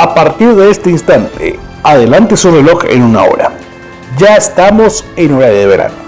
A partir de este instante, adelante su reloj en una hora. Ya estamos en hora de verano.